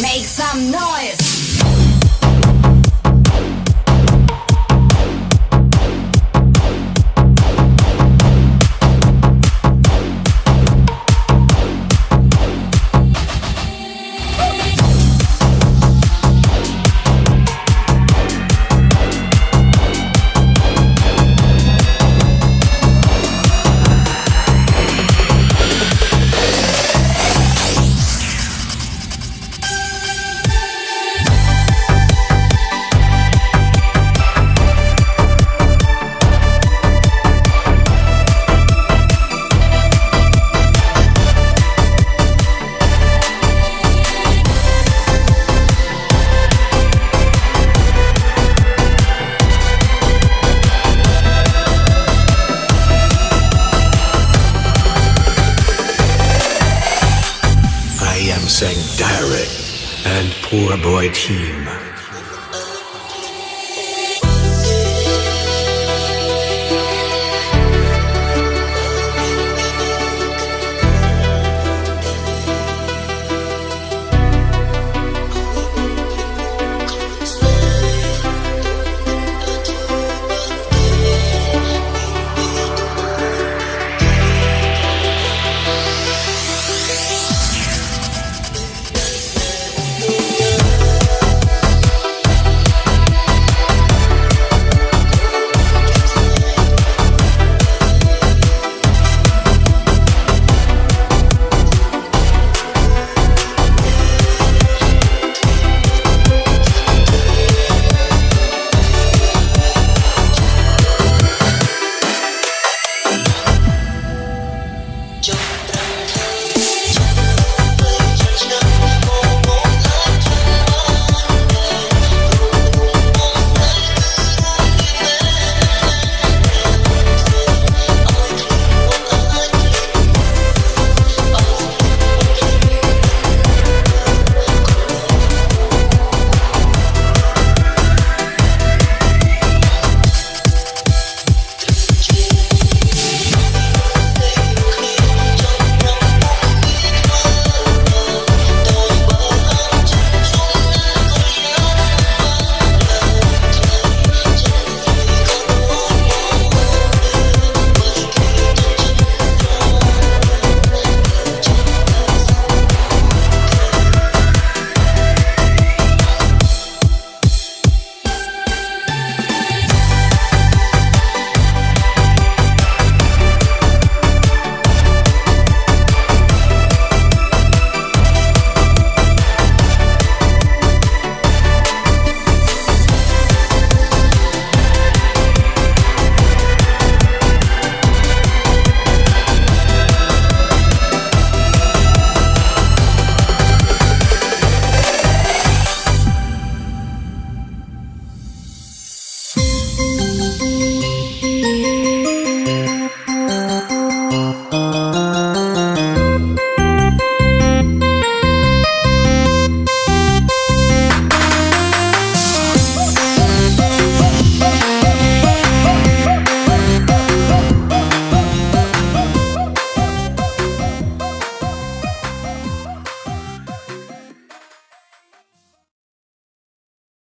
Make some noise. Direct and poor boy team.